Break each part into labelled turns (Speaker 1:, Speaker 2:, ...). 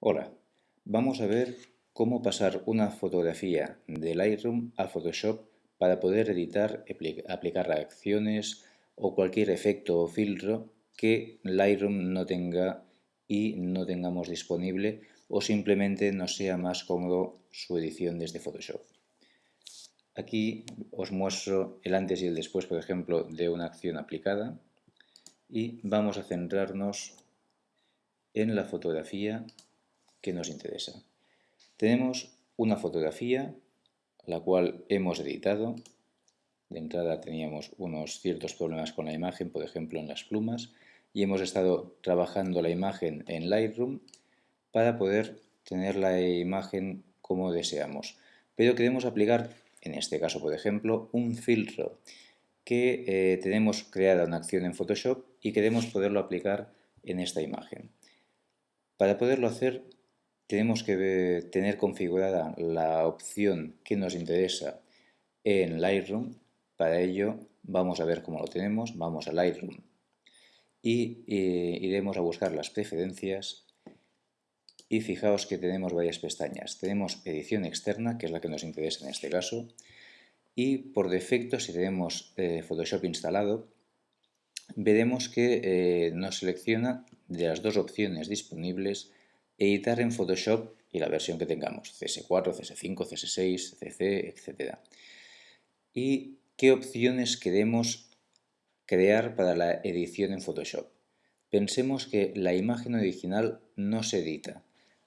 Speaker 1: Hola, vamos a ver cómo pasar una fotografía de Lightroom a Photoshop para poder editar, aplicar reacciones o cualquier efecto o filtro que Lightroom no tenga y no tengamos disponible o simplemente no sea más cómodo su edición desde Photoshop. Aquí os muestro el antes y el después, por ejemplo, de una acción aplicada y vamos a centrarnos en la fotografía que nos interesa. Tenemos una fotografía, la cual hemos editado. De entrada teníamos unos ciertos problemas con la imagen, por ejemplo en las plumas, y hemos estado trabajando la imagen en Lightroom para poder tener la imagen como deseamos. Pero queremos aplicar, en este caso por ejemplo, un filtro que eh, tenemos creada una acción en Photoshop y queremos poderlo aplicar en esta imagen. Para poderlo hacer tenemos que tener configurada la opción que nos interesa en Lightroom. Para ello vamos a ver cómo lo tenemos. Vamos a Lightroom y iremos a buscar las preferencias y fijaos que tenemos varias pestañas. Tenemos edición externa, que es la que nos interesa en este caso, y por defecto si tenemos eh, Photoshop instalado, veremos que eh, nos selecciona de las dos opciones disponibles editar en Photoshop y la versión que tengamos, CS4, CS5, CS6, CC, etc. ¿Y qué opciones queremos crear para la edición en Photoshop? Pensemos que la imagen original no se edita.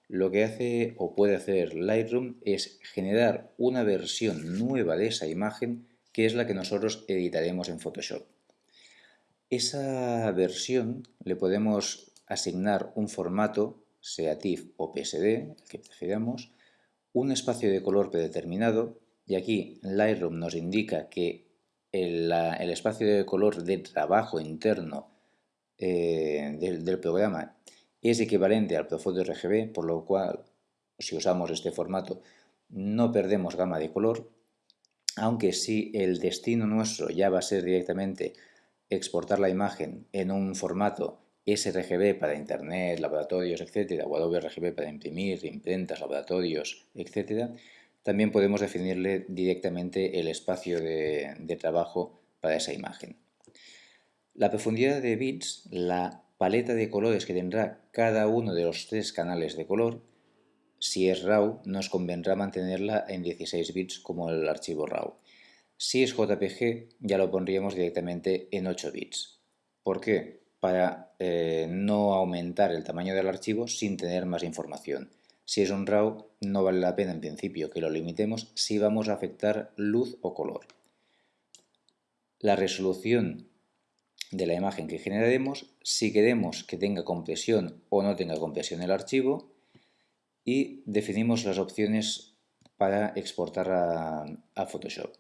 Speaker 1: Lo que hace o puede hacer Lightroom es generar una versión nueva de esa imagen que es la que nosotros editaremos en Photoshop. Esa versión le podemos asignar un formato sea TIFF o PSD, el que prefiramos, un espacio de color predeterminado, y aquí Lightroom nos indica que el, espacio de color de trabajo interno eh, del, programa es equivalente al Profoto RGB, por lo cual, si usamos este formato, no perdemos gama de color, aunque si el destino nuestro ya va a ser directamente exportar la imagen en un formato sRGB para internet, laboratorios, etcétera, o WRGB para imprimir, imprentas, laboratorios, etcétera, también podemos definirle directamente el espacio de, de trabajo para esa imagen. La profundidad de bits, la paleta de colores que tendrá cada uno de los tres canales de color, si es RAW, nos convendrá mantenerla en 16 bits como el archivo RAW. Si es JPG, ya lo pondríamos directamente en 8 bits. ¿Por qué? Para eh, no aumentar el tamaño del archivo sin tener más información. Si es un RAW, no vale la pena en principio que lo limitemos si vamos a afectar luz o color. La resolución de la imagen que generaremos, si queremos que tenga compresión o no tenga compresión el archivo, y definimos las opciones para exportar a, a Photoshop.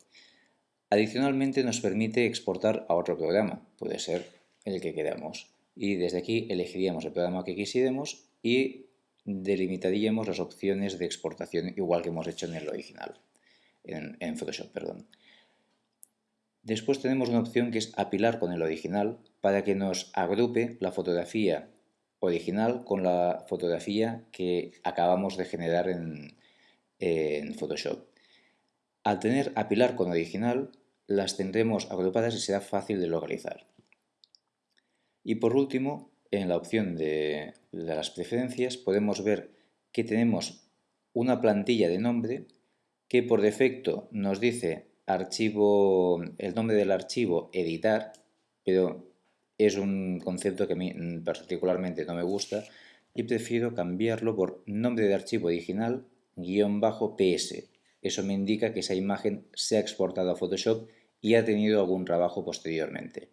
Speaker 1: Adicionalmente nos permite exportar a otro programa, puede ser el que queramos. Y desde aquí elegiríamos el programa que quisiéramos y delimitaríamos las opciones de exportación igual que hemos hecho en el original, en, Photoshop, perdón. Después tenemos una opción que es apilar con el original para que nos agrupe la fotografía original con la fotografía que acabamos de generar en, en Photoshop. Al tener apilar con original, las tendremos agrupadas y será fácil de localizar. Y por último, en la opción de, las preferencias podemos ver que tenemos una plantilla de nombre que por defecto nos dice archivo, el nombre del archivo editar, pero es un concepto que a mí particularmente no me gusta y prefiero cambiarlo por nombre de archivo original guion bajo ps. Eso me indica que esa imagen se ha exportado a Photoshop y ha tenido algún trabajo posteriormente.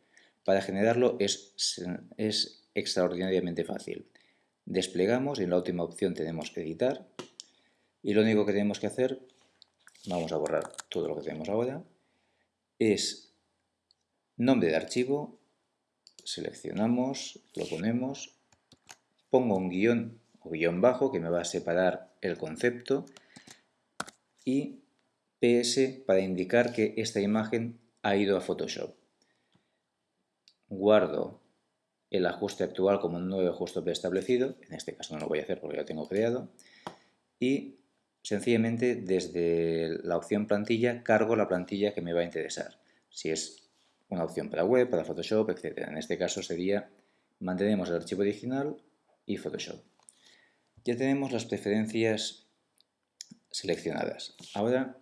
Speaker 1: Para generarlo es, extraordinariamente fácil. Desplegamos y en la última opción tenemos editar y lo único que tenemos que hacer, vamos a borrar todo lo que tenemos ahora, es nombre de archivo, seleccionamos, lo ponemos, pongo un guion o guion bajo que me va a separar el concepto y PS para indicar que esta imagen ha ido a Photoshop guardo el ajuste actual como un nuevo ajuste preestablecido, en este caso no lo voy a hacer porque ya lo tengo creado, y sencillamente desde la opción plantilla cargo la plantilla que me va a interesar. Si es una opción para web, para Photoshop, etc. En este caso sería, mantenemos el archivo original y Photoshop. Ya tenemos las preferencias seleccionadas. Ahora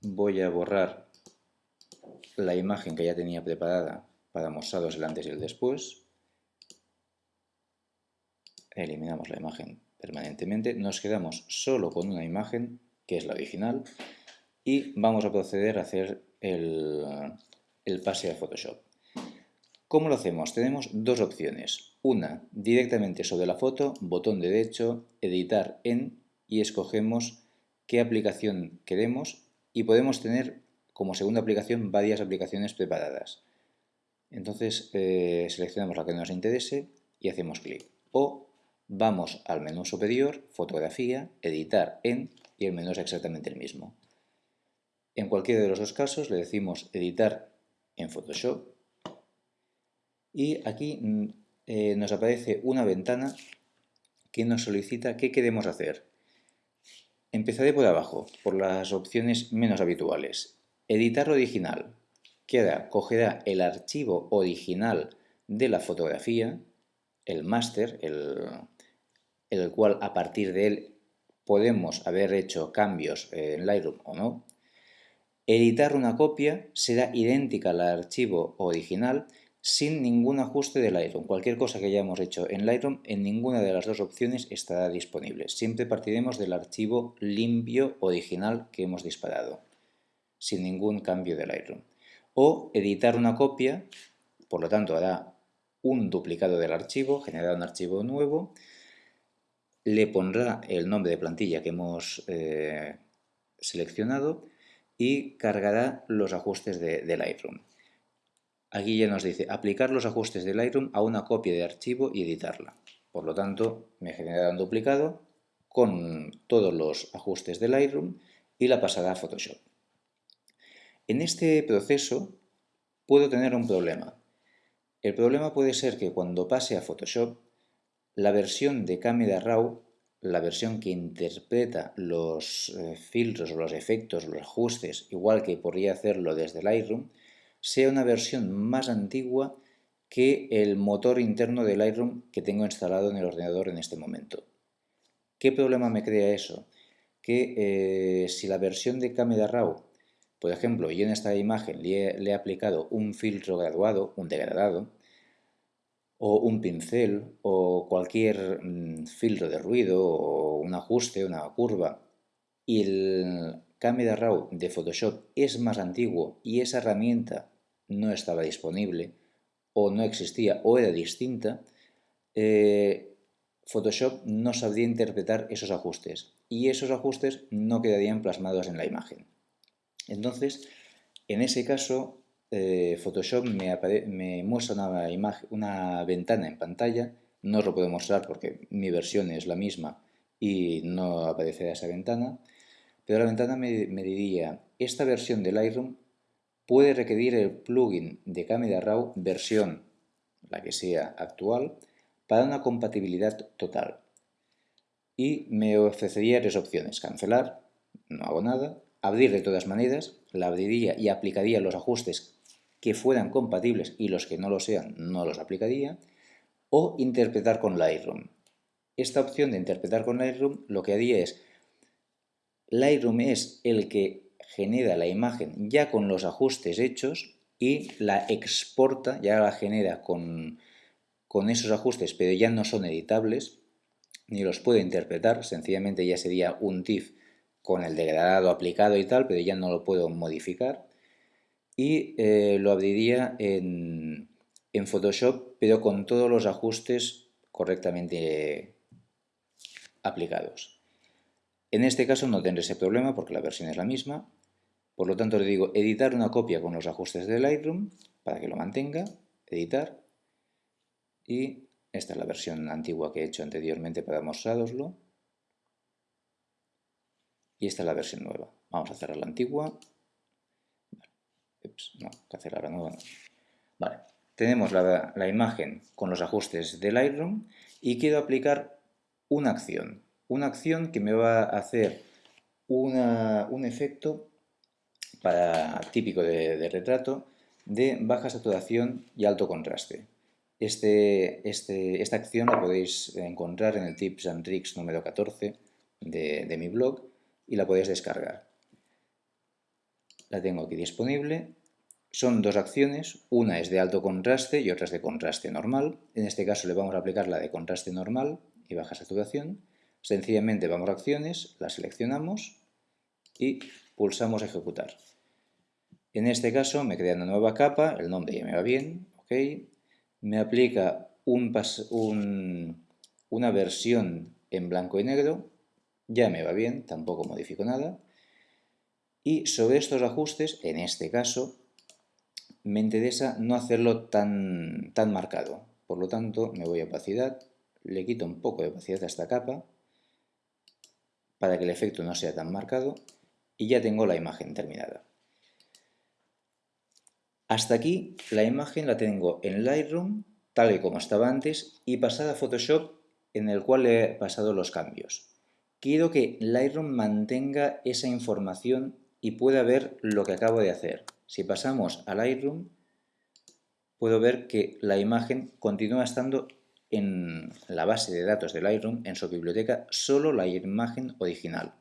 Speaker 1: voy a borrar la imagen que ya tenía preparada para mostraros el antes y el después. Eliminamos la imagen permanentemente. Nos quedamos solo con una imagen, que es la original, y vamos a proceder a hacer el, el pase a Photoshop. ¿Cómo lo hacemos? Tenemos dos opciones. Una, directamente sobre la foto, botón derecho, editar en y escogemos qué aplicación queremos y podemos tener como segunda aplicación varias aplicaciones preparadas. Entonces eh, seleccionamos la que nos interese y hacemos clic. O vamos al menú superior, fotografía, editar en y el menú es exactamente el mismo. En cualquiera de los dos casos le decimos editar en Photoshop y aquí mm, eh, nos aparece una ventana que nos solicita qué queremos hacer. Empezaré por abajo, por las opciones menos habituales. Editar original. Queda, cogerá el archivo original de la fotografía, el máster, el, el cual a partir de él podemos haber hecho cambios en Lightroom o no. Editar una copia será idéntica al archivo original sin ningún ajuste de Lightroom. Cualquier cosa que hayamos hecho en Lightroom, en ninguna de las dos opciones estará disponible. Siempre partiremos del archivo limpio original que hemos disparado, sin ningún cambio de Lightroom. O editar una copia, por lo tanto hará un duplicado del archivo, generará un archivo nuevo, le pondrá el nombre de plantilla que hemos eh, seleccionado y cargará los ajustes de Lightroom. Aquí ya nos dice aplicar los ajustes de Lightroom a una copia de archivo y editarla. Por lo tanto, me generará un duplicado con todos los ajustes de Lightroom y la pasará a Photoshop. En este proceso puedo tener un problema. El problema puede ser que cuando pase a Photoshop, la versión de Camera Raw, la versión que interpreta los eh, filtros, los efectos, los ajustes, igual que podría hacerlo desde Lightroom, sea una versión más antigua que el motor interno de Lightroom que tengo instalado en el ordenador en este momento. ¿Qué problema me crea eso? Que eh, si la versión de Camera Raw, por ejemplo, yo en esta imagen le he, aplicado un filtro graduado, un degradado, o un pincel, o cualquier mm, filtro de ruido, o un ajuste, una curva, y el Camera Raw de Photoshop es más antiguo y esa herramienta no estaba disponible o no existía o era distinta, eh, Photoshop no sabría interpretar esos ajustes y esos ajustes no quedarían plasmados en la imagen. Entonces, en ese caso, eh, Photoshop me, muestra una, imagen, una ventana en pantalla, no os lo puedo mostrar porque mi versión es la misma y no aparecerá esa ventana, pero la ventana me, me diría, esta versión de Lightroom puede requerir el plugin de Camera Raw versión, la que sea actual, para una compatibilidad total. Y me ofrecería tres opciones, cancelar, no hago nada, abrir de todas maneras, la abriría y aplicaría los ajustes que fueran compatibles y los que no lo sean no los aplicaría, o interpretar con Lightroom. Esta opción de interpretar con Lightroom lo que haría es, Lightroom es el que genera la imagen ya con los ajustes hechos y la exporta, ya la genera con, con esos ajustes, pero ya no son editables, ni los puedo interpretar, sencillamente ya sería un TIFF con el degradado aplicado y tal, pero ya no lo puedo modificar. Y eh, lo abriría en, en Photoshop, pero con todos los ajustes correctamente aplicados. En este caso no tendré ese problema porque la versión es la misma por lo tanto le digo editar una copia con los ajustes de Lightroom para que lo mantenga, editar y esta es la versión antigua que he hecho anteriormente para mostraroslo y esta es la versión nueva. Vamos a cerrar la antigua. tenemos la, imagen con los ajustes del Lightroom y quiero aplicar una acción. Una acción que me va a hacer un efecto típico de, retrato de baja saturación y alto contraste. Este, este, esta acción la podéis encontrar en el Tips and Tricks número 14 de, de mi blog y la podéis descargar. La tengo aquí disponible. Son dos acciones, una es de alto contraste y otra es de contraste normal. En este caso le vamos a aplicar la de contraste normal y baja saturación. Sencillamente vamos a acciones, la seleccionamos y pulsamos ejecutar. En este caso me crea una nueva capa, el nombre ya me va bien. Me aplica un, una versión en blanco y negro, ya me va bien, tampoco modifico nada. Y sobre estos ajustes, en este caso, me interesa no hacerlo tan, tan marcado. Por lo tanto, me voy a opacidad, le quito un poco de opacidad a esta capa para que el efecto no sea tan marcado y ya tengo la imagen terminada. Hasta aquí la imagen la tengo en Lightroom, tal y como estaba antes, y pasada a Photoshop, en el cual he pasado los cambios. Quiero que Lightroom mantenga esa información y pueda ver lo que acabo de hacer. Si pasamos a Lightroom, puedo ver que la imagen continúa estando en la base de datos de Lightroom, en su biblioteca, solo la imagen original.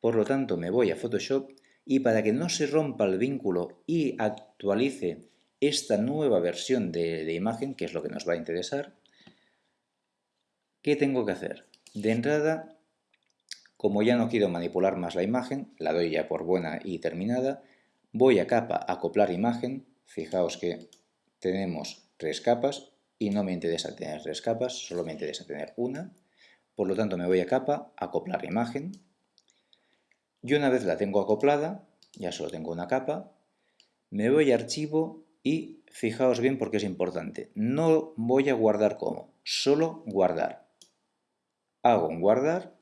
Speaker 1: Por lo tanto, me voy a Photoshop y para que no se rompa el vínculo y actualice esta nueva versión de, imagen, que es lo que nos va a interesar, ¿qué tengo que hacer? De entrada, como ya no quiero manipular más la imagen, la doy ya por buena y terminada, voy a capa acoplar imagen, fijaos que tenemos tres capas y no me interesa tener tres capas, solo me interesa tener una, por lo tanto me voy a capa acoplar imagen, y una vez la tengo acoplada, ya solo tengo una capa, me voy a archivo y fijaos bien porque es importante. No voy a guardar como, solo guardar. Hago un guardar,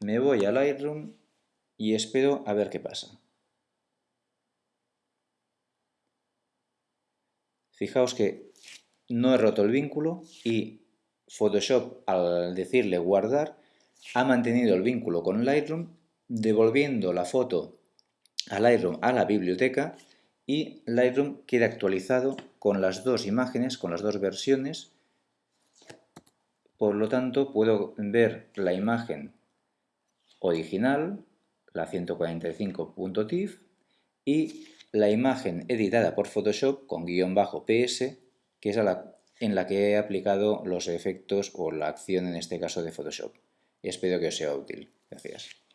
Speaker 1: me voy a Lightroom y espero a ver qué pasa. Fijaos que no he roto el vínculo y Photoshop al decirle guardar ha mantenido el vínculo con Lightroom devolviendo la foto a Lightroom a la biblioteca y Lightroom queda actualizado con las dos imágenes, con las dos versiones. Por lo tanto, puedo ver la imagen original, la 145.tif, y la imagen editada por Photoshop con guion bajo PS, que es la, en la que he aplicado los efectos o la acción en este caso de Photoshop. Espero que os sea útil. Gracias.